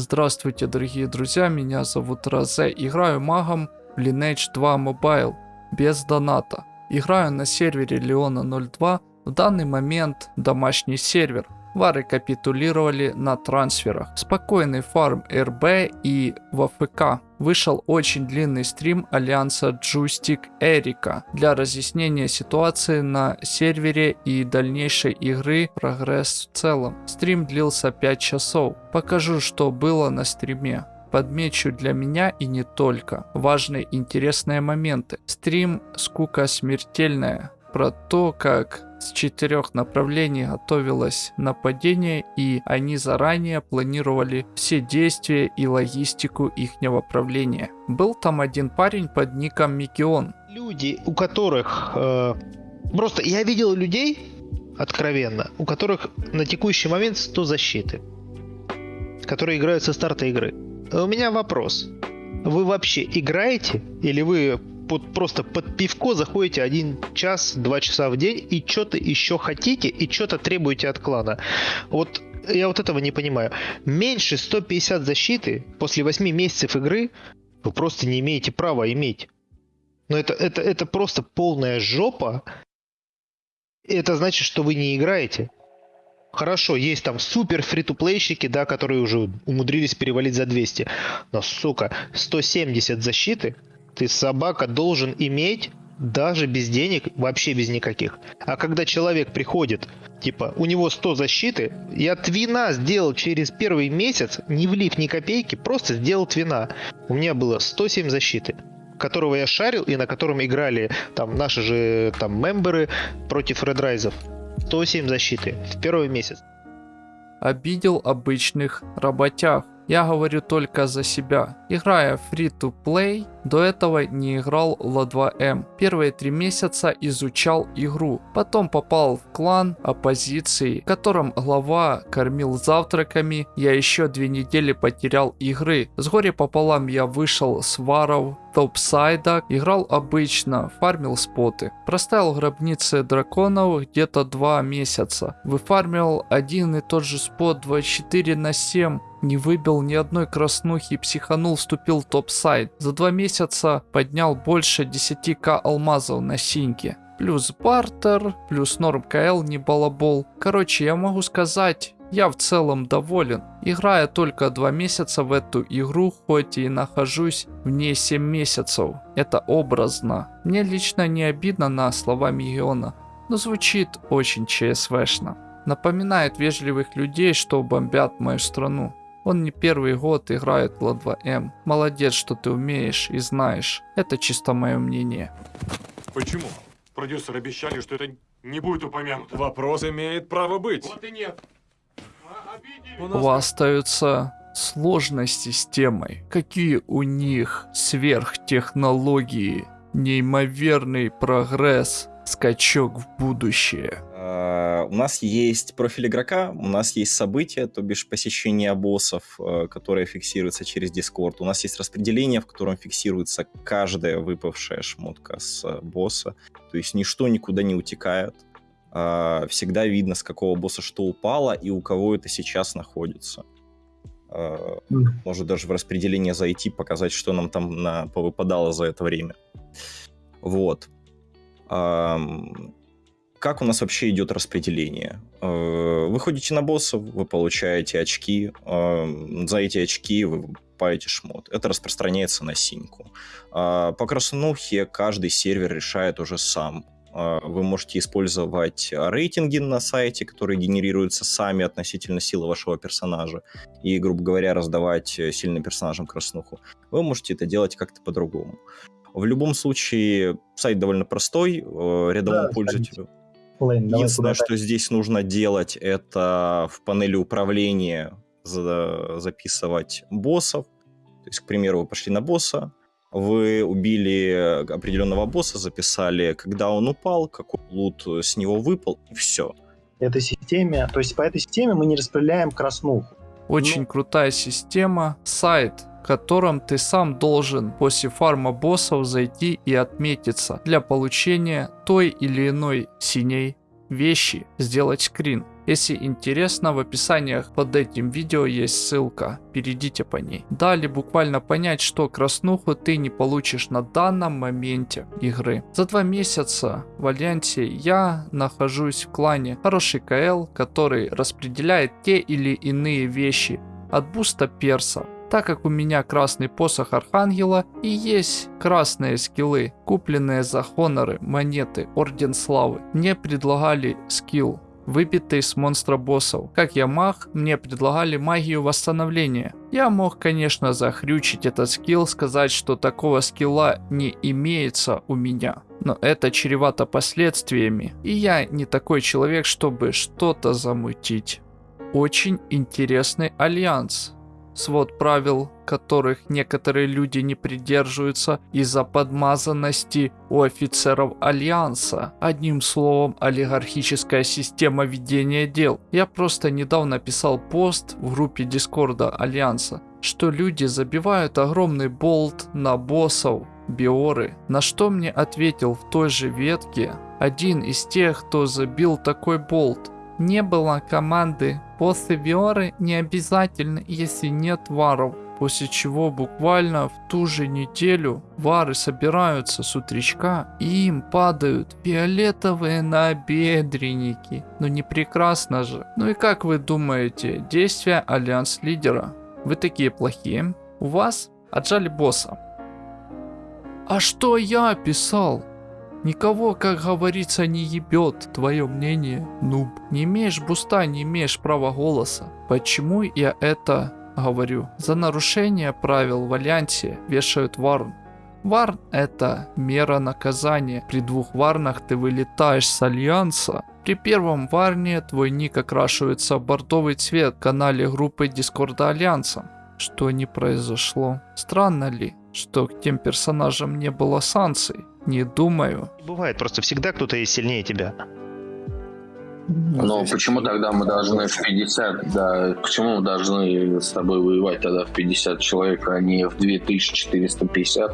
Здравствуйте, дорогие друзья, меня зовут Розе. Играю магом в Lineage 2 Mobile без доната. Играю на сервере Леона 02. В данный момент домашний сервер. Вары капитулировали на трансферах. Спокойный фарм РБ и ВФК. Вышел очень длинный стрим Альянса Джустик Эрика для разъяснения ситуации на сервере и дальнейшей игры прогресс в целом. Стрим длился 5 часов. Покажу, что было на стриме подмечу для меня и не только важные интересные моменты. Стрим «Скука смертельная» про то, как с четырех направлений готовилось нападение и они заранее планировали все действия и логистику их правления. Был там один парень под ником Микион. Люди, у которых... Э, просто я видел людей, откровенно, у которых на текущий момент 100 защиты, которые играют со старта игры. У меня вопрос. Вы вообще играете? Или вы под, просто под пивко заходите один час, два часа в день и что-то еще хотите и что-то требуете от клана. Вот я вот этого не понимаю. Меньше 150 защиты после 8 месяцев игры вы просто не имеете права иметь. Но это, это, это просто полная жопа. Это значит, что вы не играете. Хорошо, есть там супер фри-то-плейщики, да, которые уже умудрились перевалить за 200. Но, сука, 170 защиты ты собака должен иметь даже без денег, вообще без никаких. А когда человек приходит, типа, у него 100 защиты, я твина сделал через первый месяц, не влив ни копейки, просто сделал твина. У меня было 107 защиты которого я шарил и на котором играли там наши же там мемберы против редрайзов. 107 защиты в первый месяц. Обидел обычных работяг. Я говорю только за себя. Играя free-to-play, до этого не играл в Ла2М. Первые три месяца изучал игру. Потом попал в клан оппозиции, в котором глава кормил завтраками. Я еще две недели потерял игры. С горе пополам я вышел с варов топсайда, играл обычно, фармил споты. Проставил гробницы драконов где-то два месяца. Выфармил один и тот же спот 24 на 7 не выбил ни одной краснухи и психанул, вступил в топ-сайт. За два месяца поднял больше 10к алмазов на синьке. Плюс бартер, плюс норм КЛ не балабол. Короче, я могу сказать, я в целом доволен. Играя только 2 месяца в эту игру, хоть и нахожусь в ней 7 месяцев. Это образно. Мне лично не обидно на слова Миллиона, но звучит очень ЧСВшно. Напоминает вежливых людей, что бомбят мою страну. Он не первый год играет в Ла2М. Молодец, что ты умеешь и знаешь. Это чисто мое мнение. Почему? Продюсеры обещали, что это не будет упомянуто. Вопрос имеет право быть. Вот и нет. У вас остаются сложности с темой. Какие у них сверхтехнологии, неимоверный прогресс, скачок в будущее. А, у нас есть профиль игрока, у нас есть события, то бишь посещение боссов, э, которые фиксируются через Discord. У нас есть распределение, в котором фиксируется каждая выпавшая шмотка с э, босса. То есть ничто никуда не утекает. А, всегда видно, с какого босса что упало и у кого это сейчас находится. А, может даже в распределение зайти, показать, что нам там на, повыпадало за это время. Вот. Как у нас вообще идет распределение? Э, вы ходите на боссов, вы получаете очки, за эти очки вы покупаете шмот. Это распространяется на синьку. А, по краснухе каждый сервер решает уже сам. А, вы можете использовать рейтинги на сайте, которые генерируются сами относительно силы вашего персонажа, и, грубо говоря, раздавать сильным персонажам краснуху. Вы можете это делать как-то по-другому. В любом случае, сайт довольно простой, э, рядовому да, пользователю. Лейн, Единственное, что здесь нужно делать, это в панели управления за записывать боссов. То есть, к примеру, вы пошли на босса, вы убили определенного босса, записали, когда он упал, какой лут с него выпал, и все. Этой системе, то есть по этой системе мы не распределяем краснуху. Очень ну... крутая система. Сайт котором ты сам должен после фарма боссов зайти и отметиться для получения той или иной синей вещи, сделать скрин Если интересно, в описаниях под этим видео есть ссылка, перейдите по ней. Далее буквально понять, что краснуху ты не получишь на данном моменте игры. За два месяца в Альянсе я нахожусь в клане хороший КЛ, который распределяет те или иные вещи от буста перса так как у меня красный посох Архангела и есть красные скиллы, купленные за хоноры, монеты, Орден Славы. Мне предлагали скилл, выбитый с монстра боссов. Как я маг, мне предлагали магию восстановления. Я мог, конечно, захрючить этот скилл, сказать, что такого скилла не имеется у меня. Но это чревато последствиями, и я не такой человек, чтобы что-то замутить. Очень интересный альянс свод правил, которых некоторые люди не придерживаются из-за подмазанности у офицеров Альянса. Одним словом, олигархическая система ведения дел. Я просто недавно писал пост в группе Дискорда Альянса, что люди забивают огромный болт на боссов, биоры, на что мне ответил в той же ветке один из тех, кто забил такой болт. Не было команды После Виоры не обязательно, если нет варов. После чего буквально в ту же неделю вары собираются с утречка и им падают фиолетовые набедренники. Ну не прекрасно же. Ну и как вы думаете, действия альянс лидера? Вы такие плохие. У вас отжали босса. А что я писал? Никого, как говорится, не ебет твое мнение, нуб. Не имеешь boost а, не имеешь права голоса. Почему я это говорю? За нарушение правил Альянсе вешают warn. Warn это мера наказания. При двух warn ах ты вылетаешь с Альянса. При первом warn е твой ник окрашивается в бордовый цвет в канале группы Discord а Альянса. Что не произошло? Странно ли, что к тем персонажам не было санкций? Не думаю. Бывает, просто всегда кто-то есть сильнее тебя. Но почему тогда мы должны в 50, да, почему мы должны с тобой воевать тогда в 50 человек, а не в 2450?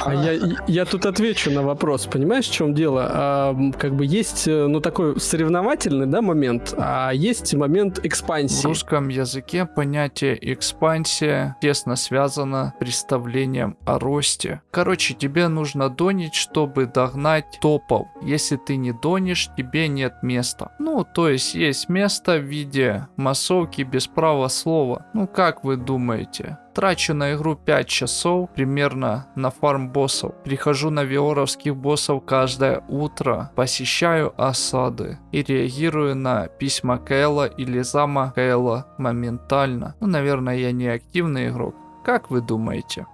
А я, я тут отвечу на вопрос. Понимаешь, в чем дело? А, как бы есть, э, ну, такой соревновательный, да, момент, а есть момент экспансии. В русском языке понятие экспансия тесно связано с представлением о росте. Короче, тебе нужно донить, чтобы догнать топов. Если ты не донишь, тебе нет места. Ну, то есть есть место в виде массовки без права слова. Ну, как вы думаете? Трачу на игру 5 часов примерно на фарм боссов. Прихожу на виоровских боссов каждое утро, посещаю осады и реагирую на письма Кэлла или зама Кэлла моментально. Ну, наверное, я не активный игрок. Как вы думаете?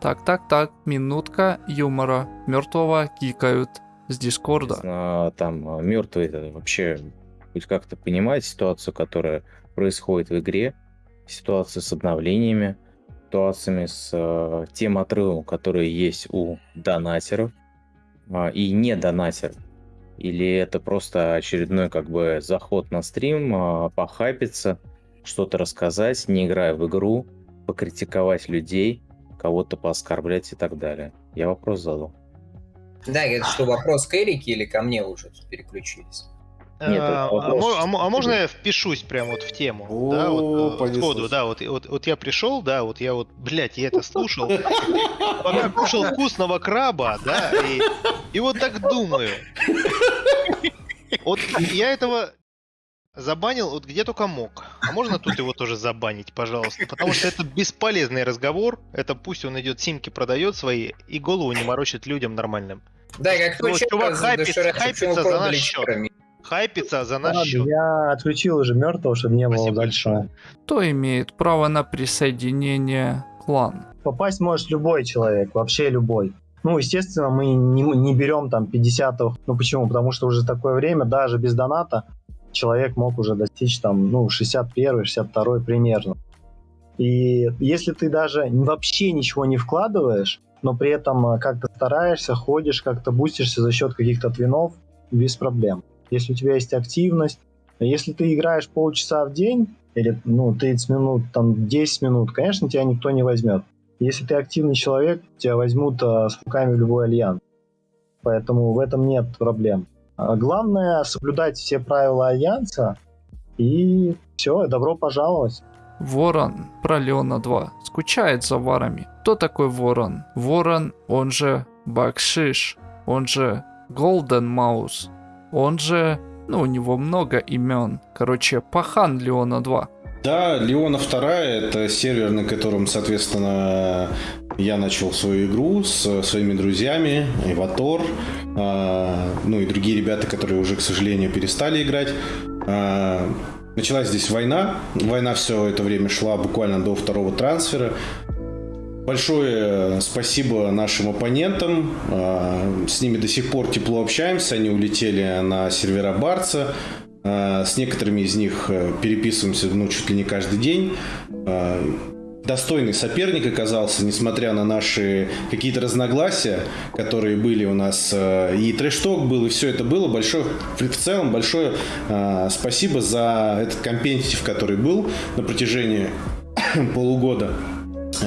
Так, так, так, минутка юмора. Мертвого кикают с Дискорда. А, там мертвый это вообще хоть как-то понимает ситуацию, которая происходит в игре, ситуацию с обновлениями, ситуациями с э, тем отрывом, который есть у донатеров э, и не донатеров. Или это просто очередной как бы заход на стрим, э, похайпиться, что-то рассказать, не играя в игру, покритиковать людей, кого-то пооскорблять и так далее. Я вопрос задал. Да, это что, вопрос к Эрике или ко мне уже переключились? Нет, а, а, а, а можно я впишусь прямо вот в тему? О, да, вот, э, сходу, да, вот, вот, вот я пришел, да, вот я вот, блядь, я это слушал, пока кушал вкусного краба, да, и, и вот так думаю. Вот я этого забанил вот где только мог. А можно тут его тоже забанить, пожалуйста? Потому что это бесполезный разговор. Это пусть он идет, симки продает свои и голову не морочит людям нормальным. Да, как ну, чувак хайпится, хайпится за наш счет хайпится за наш Ладно, счет. Я отключил уже мертвого, чтобы не Спасибо было дальше. Кто имеет право на присоединение клан? Попасть может любой человек, вообще любой. Ну, естественно, мы не, не берем там 50 -х. Ну, почему? Потому что уже такое время, даже без доната, человек мог уже достичь там, ну, 61 62 примерно. И если ты даже вообще ничего не вкладываешь, но при этом э, как-то стараешься, ходишь, как-то бустишься за счет каких-то твинов, без проблем если у тебя есть активность. Если ты играешь полчаса в день, или ну, 30 минут, там 10 минут, конечно, тебя никто не возьмет. Если ты активный человек, тебя возьмут а, с руками в любой альянс. Поэтому в этом нет проблем. А главное соблюдать все правила альянса, И все, добро пожаловать. Ворон про Леона 2 скучает за варами. Кто такой Ворон? Ворон, он же Бакшиш, он же Голден Маус, он же, ну у него много имен. Короче, Пахан Леона 2. Да, Леона 2 это сервер, на котором, соответственно, я начал свою игру с своими друзьями, Иватор, э, ну и другие ребята, которые уже, к сожалению, перестали играть. Э, началась здесь война. Война все это время шла буквально до второго трансфера. Большое спасибо нашим оппонентам. Э, с ними до сих пор тепло общаемся. Они улетели на сервера Барца. Э, с некоторыми из них э, переписываемся ну, чуть ли не каждый день. Э, достойный соперник оказался, несмотря на наши какие-то разногласия, которые были у нас. И трешток был, и все это было. Большое, в целом, большое спасибо за этот компетитив, который был на протяжении полугода.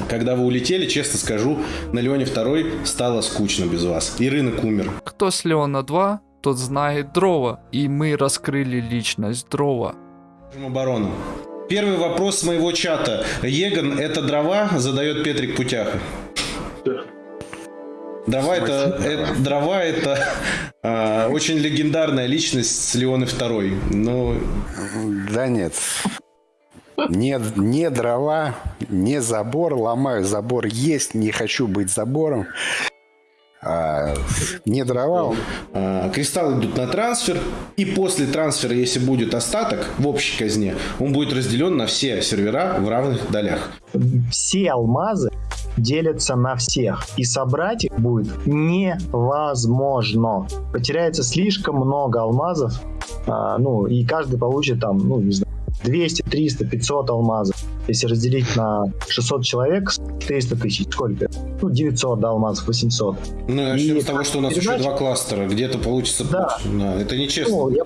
Когда вы улетели, честно скажу, на Леоне 2 стало скучно без вас. И рынок умер. Кто с Леона 2, тот знает Дрова. И мы раскрыли личность Дрова. Оборону. Первый вопрос моего чата. Еган, это дрова? Задает Петрик Путяха. Дрова это, это, дрова это а, очень легендарная личность с Леоны второй. Ну, да нет. Не, не дрова, не забор. Ломаю забор. Есть, не хочу быть забором. А, не дрова. А, кристаллы идут на трансфер, и после трансфера, если будет остаток в общей казне, он будет разделен на все сервера в равных долях. Все алмазы делятся на всех, и собрать их будет невозможно. Потеряется слишком много алмазов, а, ну, и каждый получит там, ну, не знаю, 200, 300, 500 алмазов. Если разделить на 600 человек, 400 тысяч, сколько? Ну, 900 да, алмазов, 800. Ну, начнем и с того, что у нас передача... еще два кластера. Где-то получится... Да. да это нечестно. Ну, я...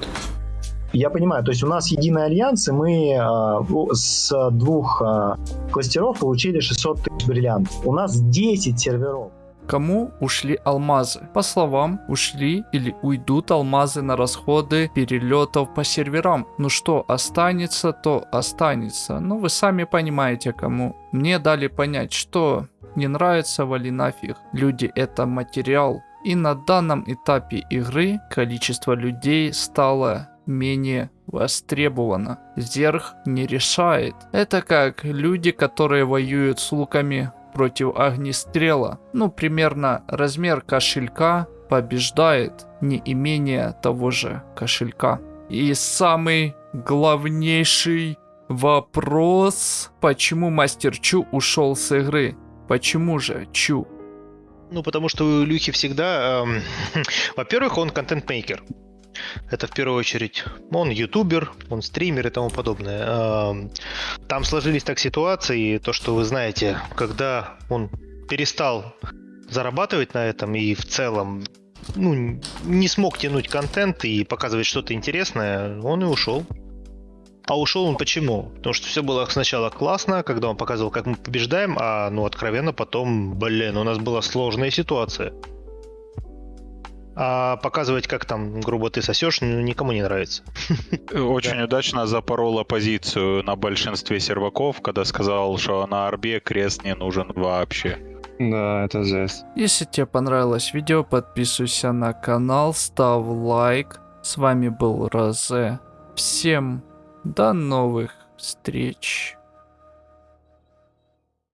Я понимаю, то есть у нас единый альянс, и мы э, с двух э, кластеров получили 600 тысяч бриллиантов. У нас 10 серверов. Кому ушли алмазы? По словам, ушли или уйдут алмазы на расходы перелетов по серверам. Ну что останется, то останется. Ну вы сами понимаете кому. Мне дали понять, что не нравится, вали нафиг. Люди это материал. И на данном этапе игры количество людей стало менее востребовано. Зерх не решает. Это как люди, которые воюют с луками против огнестрела. Ну, примерно размер кошелька побеждает не имение того же кошелька. И самый главнейший вопрос, почему Мастер Чу ушел с игры? Почему же Чу? Ну, потому что у Илюхи всегда... Эм, во-первых, он контент-мейкер. Это в первую очередь он ютубер, он стример и тому подобное. Там сложились так ситуации, то, что вы знаете, когда он перестал зарабатывать на этом и в целом ну, не смог тянуть контент и показывать что-то интересное, он и ушел. А ушел он почему? Потому что все было сначала классно, когда он показывал, как мы побеждаем, а ну откровенно потом, блин, у нас была сложная ситуация. А показывать, как там, грубо, ты сосешь, ну, никому не нравится. Очень удачно запорола позицию на большинстве серваков, когда сказал, что на арбе крест не нужен вообще. Да, это жесть. Если тебе понравилось видео, подписывайся на канал, ставь лайк. С вами был Розе. Всем до новых встреч.